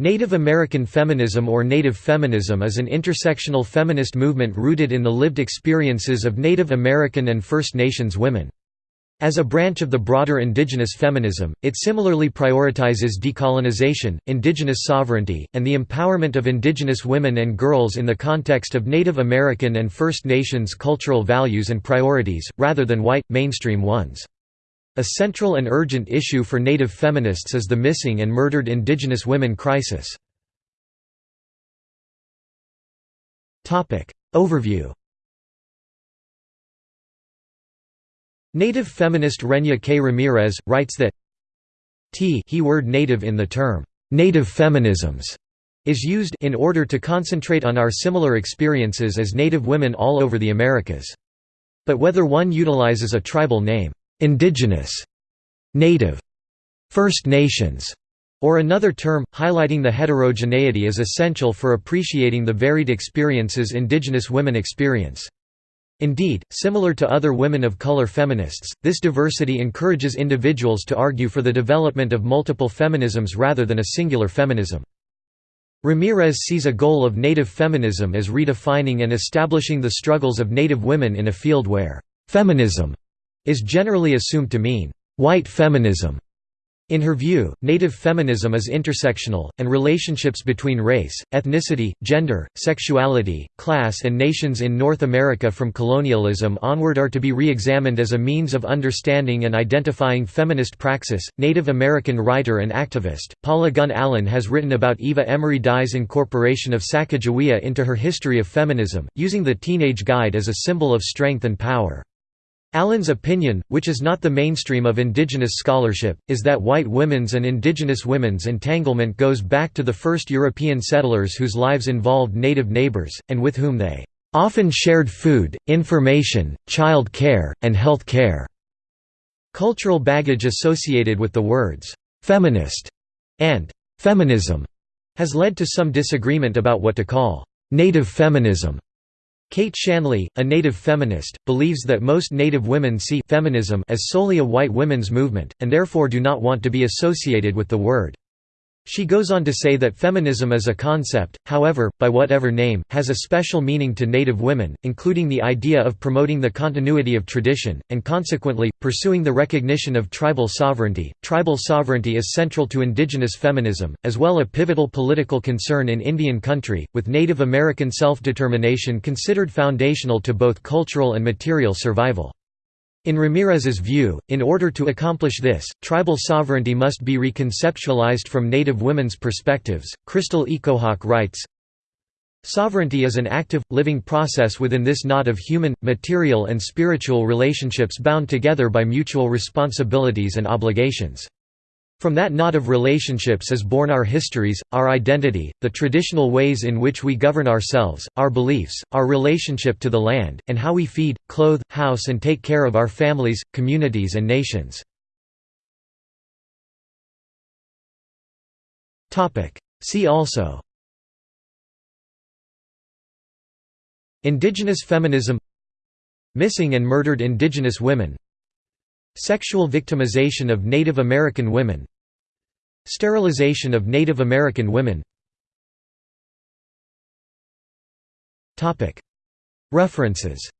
Native American feminism or Native feminism is an intersectional feminist movement rooted in the lived experiences of Native American and First Nations women. As a branch of the broader indigenous feminism, it similarly prioritizes decolonization, indigenous sovereignty, and the empowerment of indigenous women and girls in the context of Native American and First Nations cultural values and priorities, rather than white, mainstream ones. A central and urgent issue for Native feminists is the missing and murdered Indigenous women crisis. Overview Native feminist Renya K. Ramirez, writes that t he word native in the term, "'native feminisms' is used in order to concentrate on our similar experiences as Native women all over the Americas. But whether one utilizes a tribal name, indigenous, native, First Nations, or another term, highlighting the heterogeneity is essential for appreciating the varied experiences indigenous women experience. Indeed, similar to other women of color feminists, this diversity encourages individuals to argue for the development of multiple feminisms rather than a singular feminism. Ramirez sees a goal of Native feminism as redefining and establishing the struggles of Native women in a field where feminism is generally assumed to mean white feminism. In her view, Native feminism is intersectional, and relationships between race, ethnicity, gender, sexuality, class, and nations in North America from colonialism onward are to be re examined as a means of understanding and identifying feminist praxis. Native American writer and activist, Paula Gunn Allen has written about Eva Emery Dye's incorporation of Sacagawea into her history of feminism, using the Teenage Guide as a symbol of strength and power. Allen's opinion, which is not the mainstream of indigenous scholarship, is that white women's and indigenous women's entanglement goes back to the first European settlers whose lives involved native neighbors, and with whom they often shared food, information, child care, and health care. Cultural baggage associated with the words feminist and feminism has led to some disagreement about what to call native feminism. Kate Shanley, a Native feminist, believes that most Native women see feminism as solely a white women's movement, and therefore do not want to be associated with the word. She goes on to say that feminism as a concept, however, by whatever name, has a special meaning to Native women, including the idea of promoting the continuity of tradition, and consequently, pursuing the recognition of tribal sovereignty. Tribal sovereignty is central to indigenous feminism, as well as a pivotal political concern in Indian country, with Native American self-determination considered foundational to both cultural and material survival. In Ramirez's view, in order to accomplish this, tribal sovereignty must be reconceptualized from Native women's perspectives. Crystal Echo Hawk writes, Sovereignty is an active, living process within this knot of human, material and spiritual relationships bound together by mutual responsibilities and obligations. From that knot of relationships is born our histories, our identity, the traditional ways in which we govern ourselves, our beliefs, our relationship to the land, and how we feed, clothe, house and take care of our families, communities and nations. See also Indigenous feminism Missing and murdered indigenous women Sexual victimization of Native American women Sterilization of Native American women. References